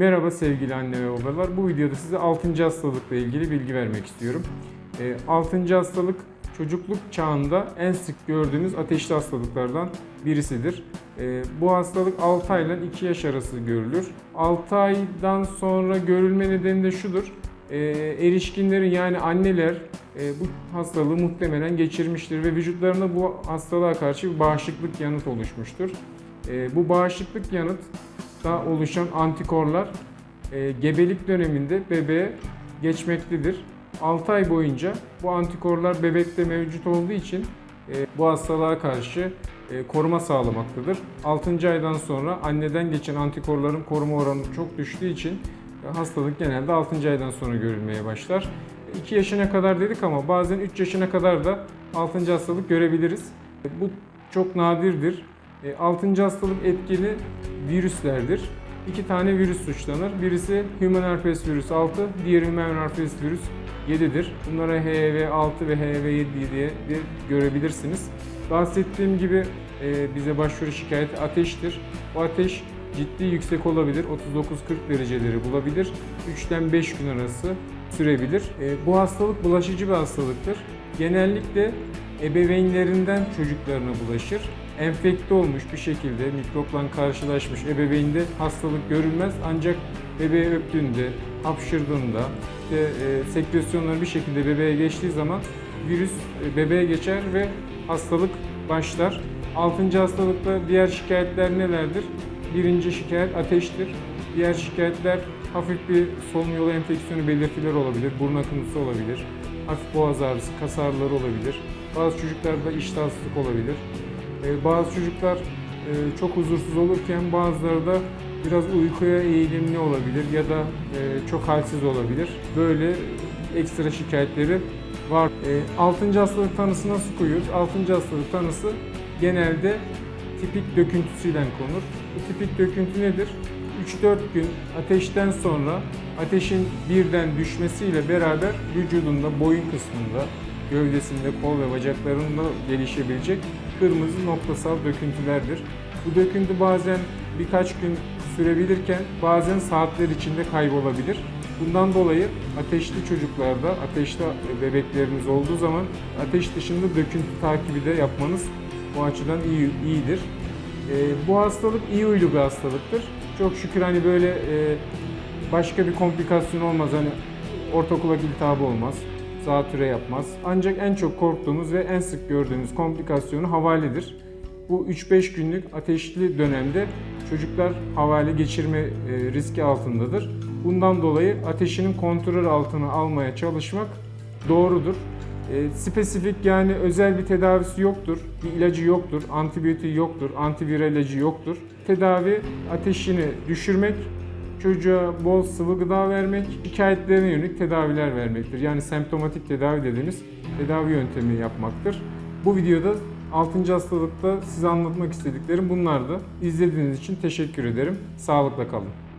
Merhaba sevgili anne ve babalar. Bu videoda size 6. hastalıkla ilgili bilgi vermek istiyorum. 6. hastalık çocukluk çağında en sık gördüğümüz ateşli hastalıklardan birisidir. E, Bu hastalık 6 ay ile 2 yaş arası görülür. 6 aydan sonra görülme nedeni de şudur. E, Erişkinlerin yani anneler e, bu hastalığı muhtemelen geçirmiştir ve vücutlarında bu hastalığa karşı bir bağışıklık yanıt oluşmuştur. Bu bağışıklık yanıt da oluşan antikorlar e, gebelik döneminde bebeğe geçmektedir. 6 ay boyunca bu antikorlar bebekte mevcut olduğu için e, bu hastalığa karşı e, koruma sağlamaktadır. 6. aydan sonra anneden geçen antikorların koruma oranı çok düştüğü için e, hastalık genelde 6. aydan sonra görülmeye başlar. 2 yaşına kadar dedik ama bazen 3 yaşına kadar da 6. hastalık görebiliriz. E, Bu çok nadirdir. 6. hastalık etkili virüslerdir. İki tane virüs suçlanır. Birisi Human Herpes virüs 6, diğeri Human Herpes virüs 7'dir. Bunlara HHV6 ve HHV7 diye de görebilirsiniz. Bahsettiğim gibi e, bize başvuru şikayeti ateştir. Bu ateş ciddi yüksek olabilir. 39-40 dereceleri bulabilir. 3'ten 5 gün arası sürebilir. E, Bu hastalık bulaşıcı bir hastalıktır. Genellikle ebeveynlerinden çocuklarına bulaşır. Enfekte olmuş bir şekilde mikropla karşılaşmış ebeveynde hastalık görülmez ancak bebeği öptüğünde, hapşırdığında, işte, e, sekresyonları bir şekilde bebeğe geçtiği zaman virüs e, bebeğe geçer ve hastalık başlar. Altıncı hastalıkta diğer şikayetler nelerdir? Birinci şikayet ateştir. Diğer şikayetler hafif bir solunum yolu enfeksiyonu belirtileri olabilir, burun akıntısı olabilir, hafif boğaz ağrısı, kas ağrıları olabilir. Bazı çocuklarda iştahsızlık olabilir. Ee, Bazı çocuklar e, çok huzursuz olurken bazıları da biraz uykuya eğilimli olabilir ya da e, çok halsiz olabilir. Böyle ekstra şikayetleri var. 6. hastalık tanısı nasıl koyuyoruz? 6. hastalık tanısı genelde tipik döküntüsüyle konur. Bu tipik döküntü nedir? 3-4 gün ateşten sonra ateşin birden düşmesiyle beraber vücudunda boyun kısmında, gövdesinde, kol ve bacaklarında gelişebilecek kırmızı noktasal döküntülerdir. Bu döküntü bazen birkaç gün sürebilirken bazen saatler içinde kaybolabilir. Bundan dolayı ateşli çocuklarda, ateşli bebekleriniz olduğu zaman ateş dışında döküntü takibi de yapmanız bu açıdan iyi, iyidir. Ee, bu hastalık iyi huylu bir hastalıktır. Çok şükür hani böyle e, başka bir komplikasyon olmaz. Hani ortakulak iltihabı olmaz, zatüre yapmaz. Ancak en çok korktuğumuz ve en sık gördüğümüz komplikasyonu havaledir. Bu 3-5 günlük ateşli dönemde çocuklar havale geçirme e, riski altındadır. Bundan dolayı ateşinin kontrol altına almaya çalışmak doğrudur. E, spesifik yani özel bir tedavisi yoktur, bir ilacı yoktur, antibiyotiği yoktur, antiviral ilacı yoktur. Tedavi ateşini düşürmek, çocuğa bol sıvı gıda vermek, şikayetlerine yönelik tedaviler vermektir. Yani semptomatik tedavi dediğimiz tedavi yöntemi yapmaktır. Bu videoda 6. hastalıkta size anlatmak istediklerim bunlardı. İzlediğiniz için teşekkür ederim. Sağlıkla kalın.